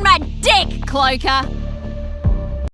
on my dick, Cloaker!